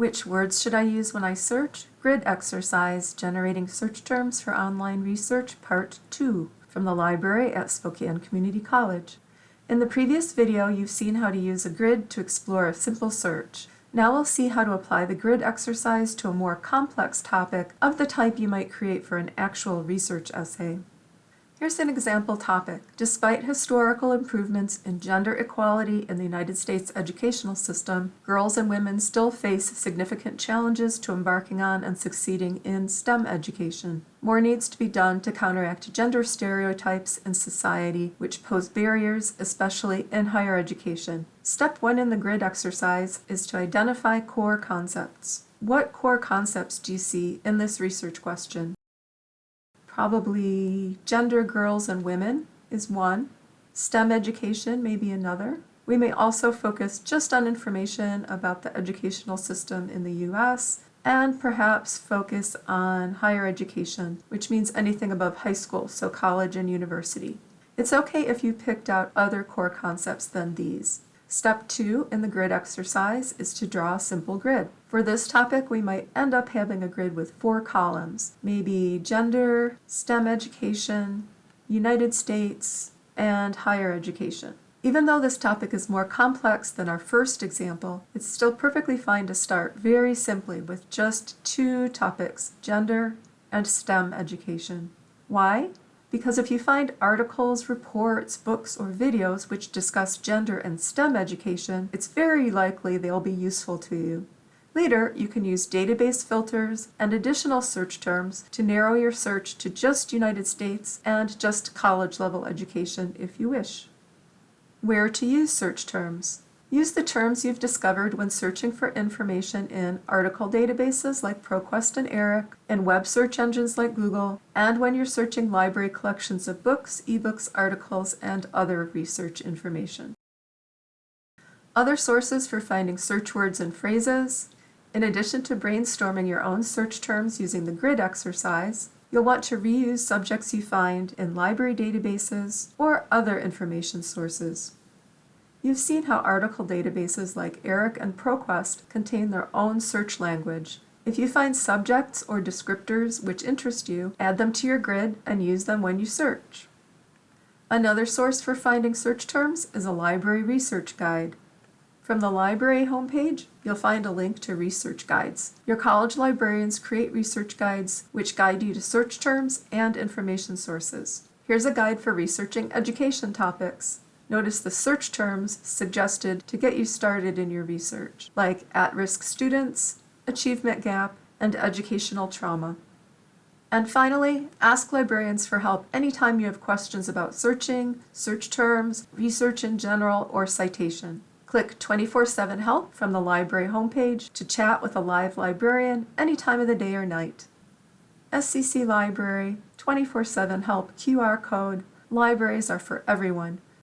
Which words should I use when I search? Grid exercise, generating search terms for online research, part 2, from the library at Spokane Community College. In the previous video, you've seen how to use a grid to explore a simple search. Now we'll see how to apply the grid exercise to a more complex topic of the type you might create for an actual research essay. Here's an example topic. Despite historical improvements in gender equality in the United States educational system, girls and women still face significant challenges to embarking on and succeeding in STEM education. More needs to be done to counteract gender stereotypes in society which pose barriers, especially in higher education. Step one in the grid exercise is to identify core concepts. What core concepts do you see in this research question? Probably gender, girls, and women is one. STEM education may be another. We may also focus just on information about the educational system in the U.S. and perhaps focus on higher education, which means anything above high school, so college and university. It's okay if you picked out other core concepts than these. Step two in the grid exercise is to draw a simple grid. For this topic, we might end up having a grid with four columns, maybe gender, STEM education, United States, and higher education. Even though this topic is more complex than our first example, it's still perfectly fine to start very simply with just two topics, gender and STEM education. Why? Because if you find articles, reports, books, or videos which discuss gender and STEM education, it's very likely they'll be useful to you. Later, you can use database filters and additional search terms to narrow your search to just United States and just college-level education if you wish. Where to use search terms? Use the terms you've discovered when searching for information in article databases like ProQuest and ERIC, in web search engines like Google, and when you're searching library collections of books, ebooks, articles, and other research information. Other sources for finding search words and phrases. In addition to brainstorming your own search terms using the grid exercise, you'll want to reuse subjects you find in library databases or other information sources. You've seen how article databases like ERIC and ProQuest contain their own search language. If you find subjects or descriptors which interest you, add them to your grid and use them when you search. Another source for finding search terms is a library research guide. From the library homepage, you'll find a link to research guides. Your college librarians create research guides which guide you to search terms and information sources. Here's a guide for researching education topics. Notice the search terms suggested to get you started in your research, like at-risk students, achievement gap, and educational trauma. And finally, ask librarians for help anytime you have questions about searching, search terms, research in general, or citation. Click 24-7 Help from the library homepage to chat with a live librarian any time of the day or night. SCC Library, 24-7 Help QR code, libraries are for everyone.